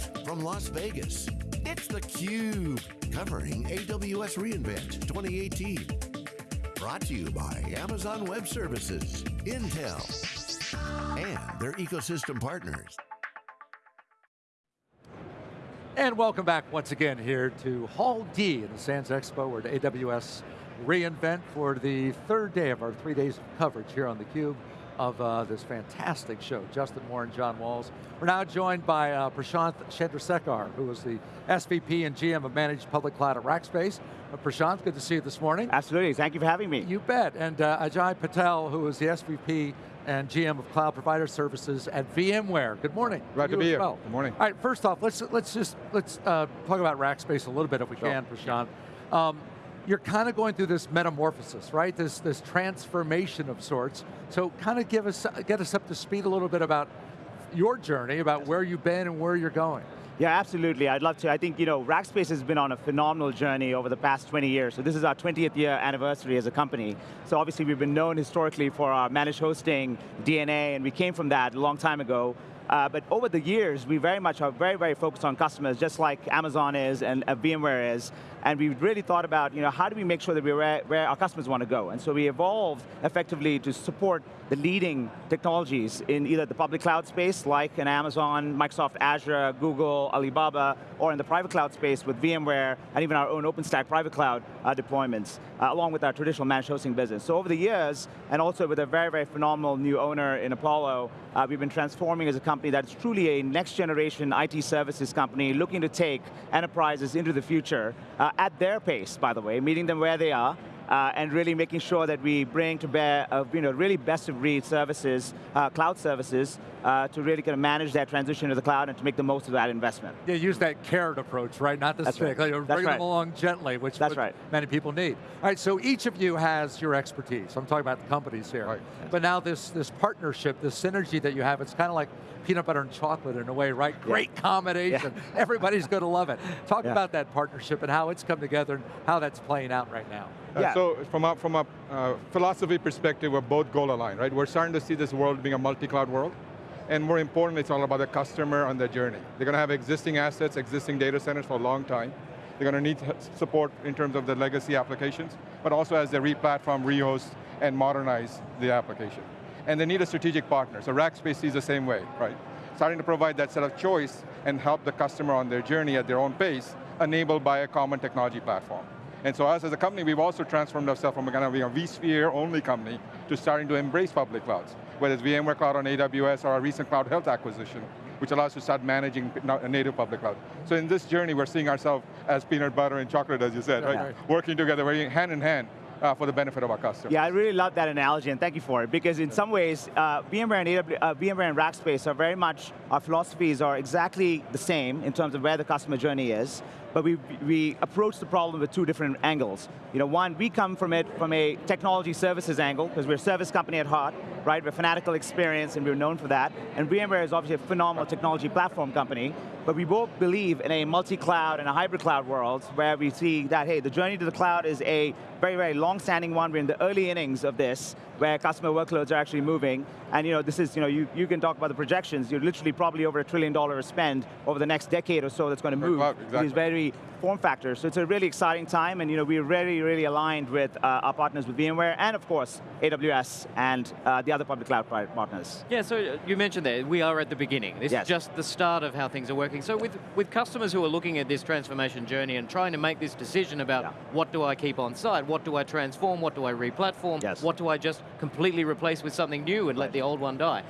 Live from Las Vegas, it's theCUBE, covering AWS reInvent 2018. Brought to you by Amazon Web Services, Intel, and their ecosystem partners. And welcome back once again here to Hall D in the Sands Expo. We're at AWS reInvent for the third day of our three days of coverage here on theCUBE of uh, this fantastic show. Justin Moore and John Walls. We're now joined by uh, Prashanth Chandrasekhar, who is the SVP and GM of Managed Public Cloud at Rackspace. Uh, Prashanth, good to see you this morning. Absolutely, thank you for having me. You bet, and uh, Ajay Patel, who is the SVP and GM of Cloud Provider Services at VMware. Good morning. Glad to be here. Well. Good morning. All right, first off, let's let's just let's uh, talk about Rackspace a little bit if we sure. can, Prashanth. Um, you're kind of going through this metamorphosis, right? This, this transformation of sorts. So kind of give us, get us up to speed a little bit about your journey, about where you've been and where you're going. Yeah, absolutely, I'd love to. I think, you know, Rackspace has been on a phenomenal journey over the past 20 years. So this is our 20th year anniversary as a company. So obviously we've been known historically for our managed hosting DNA, and we came from that a long time ago. Uh, but over the years, we very much are very, very focused on customers, just like Amazon is and uh, VMware is. And we really thought about, you know, how do we make sure that we're where, where our customers want to go? And so we evolved effectively to support the leading technologies in either the public cloud space, like an Amazon, Microsoft Azure, Google, Alibaba, or in the private cloud space with VMware, and even our own OpenStack private cloud uh, deployments, uh, along with our traditional managed hosting business. So over the years, and also with a very, very phenomenal new owner in Apollo, uh, we've been transforming as a company that's truly a next generation IT services company looking to take enterprises into the future uh, at their pace, by the way, meeting them where they are, uh, and really making sure that we bring to bear uh, you know, really best of breed services, uh, cloud services, uh, to really kind of manage that transition to the cloud and to make the most of that investment. Yeah, use that carrot approach, right? Not the That's stick. Right. Like, bring right. them along gently, which That's right. many people need. All right, so each of you has your expertise. I'm talking about the companies here. Right. But now this, this partnership, this synergy that you have, it's kind of like peanut butter and chocolate in a way, right? Yeah. Great combination. Yeah. Everybody's going to love it. Talk yeah. about that partnership and how it's come together and how that's playing out right now. Uh, yeah. So from a, from a uh, philosophy perspective, we're both goal aligned, right? We're starting to see this world being a multi-cloud world. And more importantly, it's all about the customer on their journey. They're going to have existing assets, existing data centers for a long time. They're going to need support in terms of the legacy applications, but also as they re-platform, re-host, and modernize the application. And they need a strategic partner, so Rackspace sees the same way, right? Starting to provide that set of choice and help the customer on their journey at their own pace, enabled by a common technology platform. And so us as a company, we've also transformed ourselves from a kind of being a vSphere only company to starting to embrace public clouds, whether it's VMware Cloud on AWS or our recent Cloud Health acquisition, which allows us to start managing a native public cloud. So in this journey, we're seeing ourselves as peanut butter and chocolate, as you said, yeah, right? right? Working together, working hand in hand uh, for the benefit of our customers. Yeah, I really love that analogy, and thank you for it, because in some ways, uh, VMware, and AW, uh, VMware and Rackspace are very much, our philosophies are exactly the same in terms of where the customer journey is, but we, we approach the problem with two different angles. You know, one, we come from it from a technology services angle, because we're a service company at heart, right? We're fanatical experience, and we're known for that. And VMware is obviously a phenomenal technology platform company, but we both believe in a multi-cloud and a hybrid cloud world where we see that, hey, the journey to the cloud is a very, very long-standing one. We're in the early innings of this, where customer workloads are actually moving. And you know, this is, you know, you, you can talk about the projections. You're literally probably over a trillion dollar spend over the next decade or so that's going to move. Exactly. These very form factors. So it's a really exciting time, and you know, we're really, really aligned with uh, our partners with VMware, and of course, AWS and uh, the other public cloud partners. Yeah, so uh, you mentioned there, we are at the beginning. This yes. is just the start of how things are working. So with, with customers who are looking at this transformation journey and trying to make this decision about yeah. what do I keep on site, what do I transform, what do I re-platform, yes. what do I just completely replace with something new and right. let the old one die?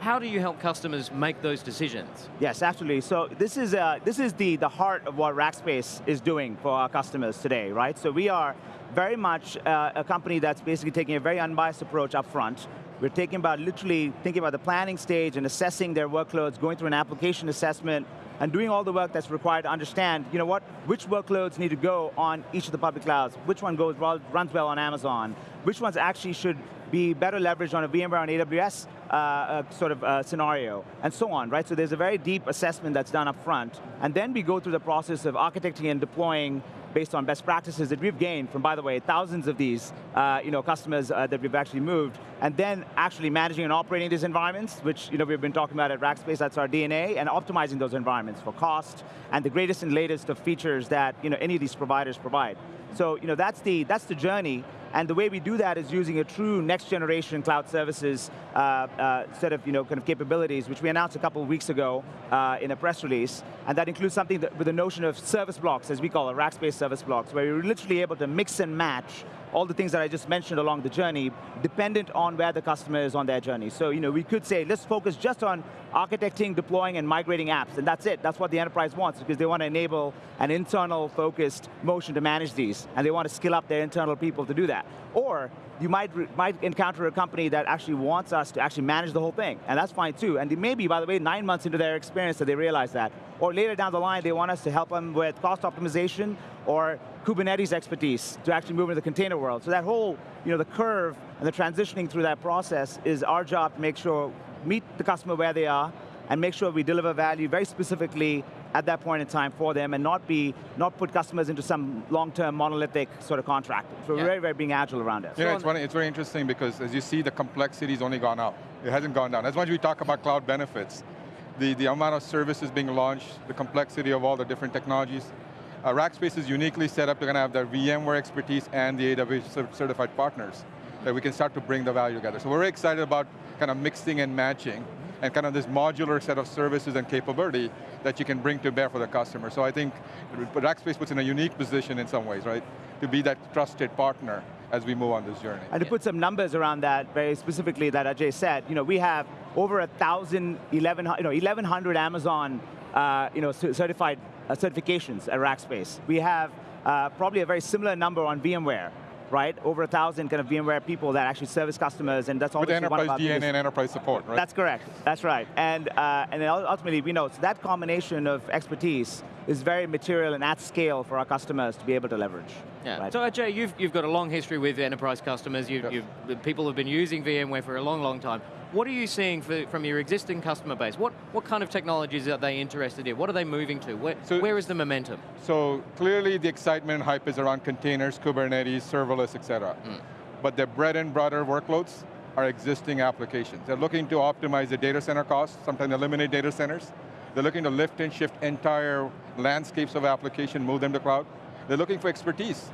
How do you help customers make those decisions? Yes, absolutely. So this is, uh, this is the, the heart of what Rackspace is doing for our customers today, right? So we are very much uh, a company that's basically taking a very unbiased approach up front. We're taking about literally thinking about the planning stage and assessing their workloads, going through an application assessment, and doing all the work that's required to understand, you know what, which workloads need to go on each of the public clouds, which one goes runs well on Amazon, which ones actually should be better leveraged on a VMware on AWS uh, uh, sort of uh, scenario, and so on, right? So there's a very deep assessment that's done up front, and then we go through the process of architecting and deploying based on best practices that we've gained from, by the way, thousands of these uh, you know, customers uh, that we've actually moved, and then actually managing and operating these environments, which you know, we've been talking about at Rackspace, that's our DNA, and optimizing those environments for cost, and the greatest and latest of features that you know, any of these providers provide. So you know, that's, the, that's the journey, and the way we do that is using a true next generation cloud services uh, uh, set of you know, kind of capabilities, which we announced a couple of weeks ago uh, in a press release, and that includes something that, with the notion of service blocks, as we call it, Rackspace service blocks, where you're literally able to mix and match all the things that I just mentioned along the journey, dependent on where the customer is on their journey. So you know, we could say, let's focus just on architecting, deploying, and migrating apps, and that's it. That's what the enterprise wants, because they want to enable an internal focused motion to manage these, and they want to skill up their internal people to do that. Or, you might, might encounter a company that actually wants us to actually manage the whole thing, and that's fine too. And maybe, by the way, nine months into their experience that they realize that. Or later down the line, they want us to help them with cost optimization or Kubernetes expertise to actually move into the container world. So that whole, you know, the curve and the transitioning through that process is our job to make sure, meet the customer where they are, and make sure we deliver value very specifically at that point in time for them and not be, not put customers into some long-term monolithic sort of contract. So yeah. we're very, very being agile around it. You know, it's, funny, it's very interesting because as you see, the complexity's only gone up. It hasn't gone down. As much as we talk about cloud benefits, the, the amount of services being launched, the complexity of all the different technologies, uh, Rackspace is uniquely set up to kind of have their VMware expertise and the AWS certified partners that we can start to bring the value together. So we're very excited about kind of mixing and matching and kind of this modular set of services and capability that you can bring to bear for the customer. So I think Rackspace puts in a unique position in some ways, right? To be that trusted partner as we move on this journey. And to put some numbers around that, very specifically that Ajay said, you know, we have over a thousand, 11, you know, 1,100 Amazon uh, you know, certified uh, certifications at Rackspace. We have uh, probably a very similar number on VMware right? Over a thousand kind of VMware people that actually service customers, and that's all. With enterprise DNA and enterprise support, right? That's correct. That's right. And uh, and then ultimately, we know so that combination of expertise is very material and at scale for our customers to be able to leverage. Yeah. Right? So Ajay, you've you've got a long history with enterprise customers. You've, yep. you've people have been using VMware for a long, long time. What are you seeing for, from your existing customer base? What, what kind of technologies are they interested in? What are they moving to? Where, so, where is the momentum? So clearly the excitement and hype is around containers, Kubernetes, serverless, et cetera. Mm. But the bread and butter workloads are existing applications. They're looking to optimize the data center costs, sometimes eliminate data centers. They're looking to lift and shift entire landscapes of application, move them to cloud. They're looking for expertise,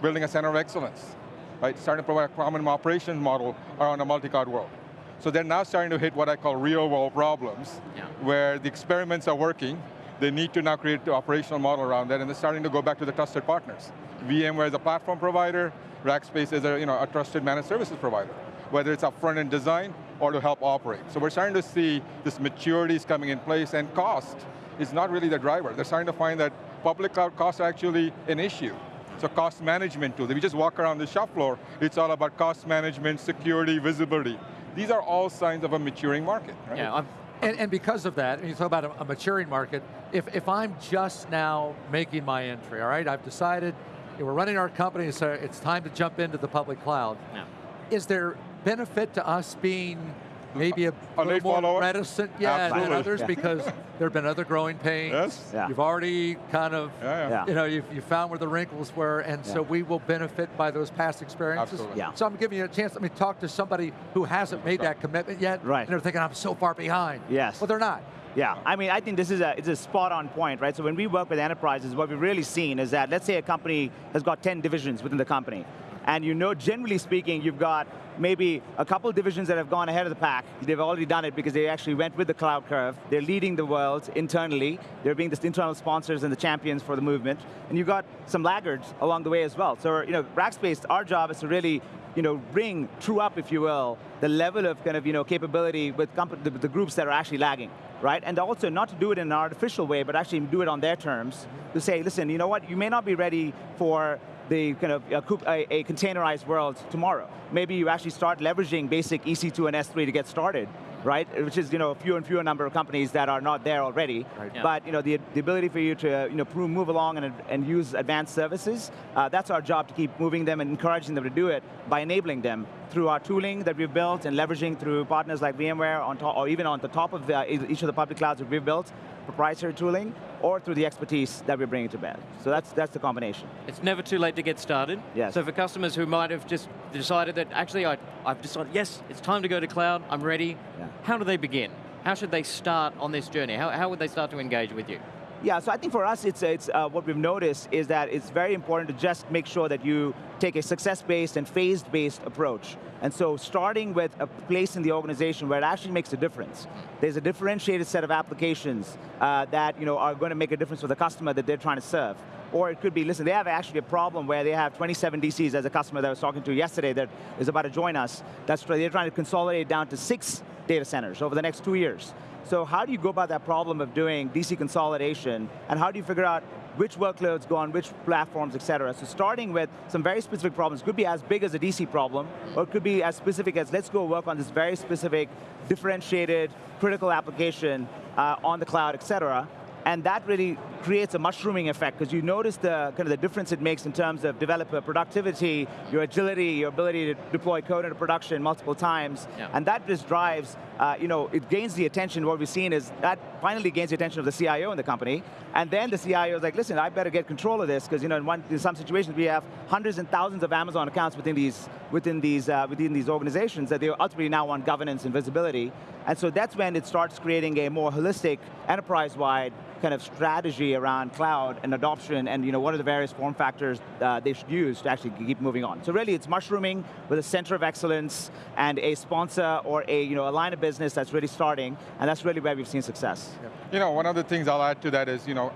building a center of excellence, right? Starting to provide a common operations model around a multi-cloud world. So they're now starting to hit what I call real world problems, yeah. where the experiments are working, they need to now create the operational model around that, and they're starting to go back to the trusted partners. VMware is a platform provider, Rackspace is a, you know, a trusted managed services provider, whether it's up front end design or to help operate. So we're starting to see this maturity is coming in place, and cost is not really the driver. They're starting to find that public cloud costs are actually an issue. So cost management tool. If you just walk around the shop floor, it's all about cost management, security, visibility. These are all signs of a maturing market, right? Yeah, and, and, because of that, and you talk about a, a, maturing market, if, if I'm just now making my entry, all right, I've decided we're running our company, so it's time to jump into the public cloud. Yeah. Is there benefit to us being maybe a, a little more follower? reticent, yeah, than others yeah. because there have been other growing pains. Yes. Yeah. You've already kind of, yeah, yeah. you know, you've, you found where the wrinkles were, and so we will benefit by those past experiences. Absolutely. Yeah. So I'm giving you a chance. Let me talk to somebody who hasn't made that commitment yet. Right. And they're thinking, I'm so far behind. Yes. Well, they're not. Yeah, I mean, I think this is a, it's a spot on point, right? So when we work with enterprises, what we've really seen is that, let's say a company has got 10 divisions within the company, and you know, generally speaking, you've got maybe a couple divisions that have gone ahead of the pack. They've already done it because they actually went with the cloud curve. They're leading the world internally. They're being the internal sponsors and the champions for the movement. And you've got some laggards along the way as well. So, you know, Rackspace, our job is to really you know, bring true up, if you will, the level of kind of, you know, capability with the, the, groups that are actually lagging, right? And also not to do it in an artificial way, but actually do it on their terms, to say, listen, you know what, you may not be ready for the kind of a, a, containerized world tomorrow. Maybe you actually start leveraging basic EC2 and S3 to get started, right? Which is you know fewer and fewer number of companies that are not there already. Right. Yeah. But you know the, the ability for you to you know move along and, and use advanced services, uh, that's our job to keep moving them and encouraging them to do it by enabling them through our tooling that we've built and leveraging through partners like VMware on top, or even on the top of the, each of the public clouds that we've built, proprietary tooling, or through the expertise that we're bringing to bear. So that's, that's the combination. It's never too late to get started. Yes. So for customers who might have just decided that, actually I, I've decided, yes, it's time to go to cloud, I'm ready, yeah. how do they begin? How should they start on this journey? How, how would they start to engage with you? Yeah, so I think for us, it's, it's uh, what we've noticed is that it's very important to just make sure that you take a success-based and phased-based approach. And so starting with a place in the organization where it actually makes a difference. There's a differentiated set of applications uh, that you know, are going to make a difference for the customer that they're trying to serve. Or it could be, listen, they have actually a problem where they have 27 DCs as a customer that I was talking to yesterday that is about to join us. That's they're trying to consolidate down to six data centers over the next two years. So how do you go about that problem of doing DC consolidation, and how do you figure out which workloads go on which platforms, et cetera. So starting with some very specific problems, could be as big as a DC problem, or it could be as specific as let's go work on this very specific, differentiated, critical application uh, on the cloud, et cetera, and that really creates a mushrooming effect because you notice the kind of the difference it makes in terms of developer productivity, your agility, your ability to deploy code into production multiple times, yeah. and that just drives, uh, you know, it gains the attention, what we've seen is that finally gains the attention of the CIO in the company, and then the CIO is like, listen, I better get control of this because you know, in, one, in some situations we have hundreds and thousands of Amazon accounts within these, within these, uh, within these organizations that they ultimately now want governance and visibility, and so that's when it starts creating a more holistic, enterprise-wide kind of strategy around cloud and adoption and you know, what are the various form factors uh, they should use to actually keep moving on. So really it's mushrooming with a center of excellence and a sponsor or a, you know, a line of business that's really starting, and that's really where we've seen success. You know, one of the things I'll add to that is, you know,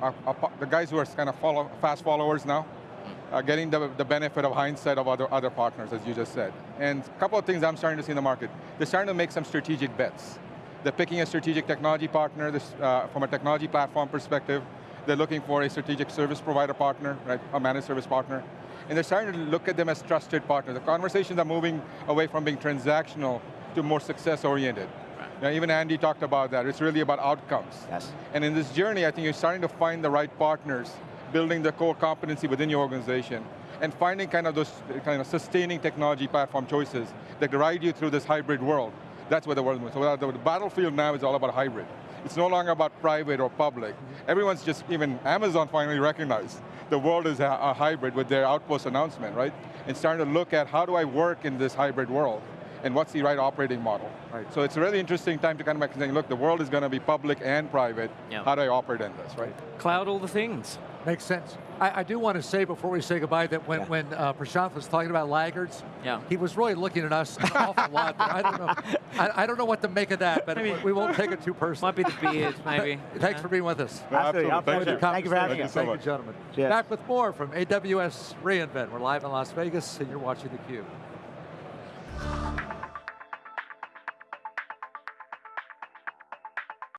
the guys who are kind of follow, fast followers now, uh, getting the, the benefit of hindsight of other, other partners, as you just said. And a couple of things I'm starting to see in the market. They're starting to make some strategic bets. They're picking a strategic technology partner this, uh, from a technology platform perspective. They're looking for a strategic service provider partner, right, a managed service partner. And they're starting to look at them as trusted partners. The conversations are moving away from being transactional to more success-oriented. Now, even Andy talked about that. It's really about outcomes. Yes. And in this journey, I think you're starting to find the right partners, building the core competency within your organization, and finding kind of those kind of sustaining technology platform choices that guide you through this hybrid world. That's where the world moves. So the battlefield now is all about hybrid. It's no longer about private or public. Everyone's just, even Amazon finally recognized the world is a, a hybrid with their Outpost announcement, right? And starting to look at how do I work in this hybrid world? and what's the right operating model. Right. So it's a really interesting time to kind of saying, look, the world is going to be public and private. Yeah. How do I operate in this, right? Cloud all the things. Makes sense. I, I, do want to say before we say goodbye that when, yeah. when uh, Prashanth was talking about laggards, yeah. he was really looking at us an awful lot. I don't know. I, I, don't know what to make of that, but Maybe. we won't take it too personally. Might be the beard, maybe. Thanks yeah. for being with us. No, absolutely. absolutely. Thank, Thank you for having us. Thank you, gentlemen. Cheers. Back with more from AWS reInvent. We're live in Las Vegas, and you're watching theCUBE.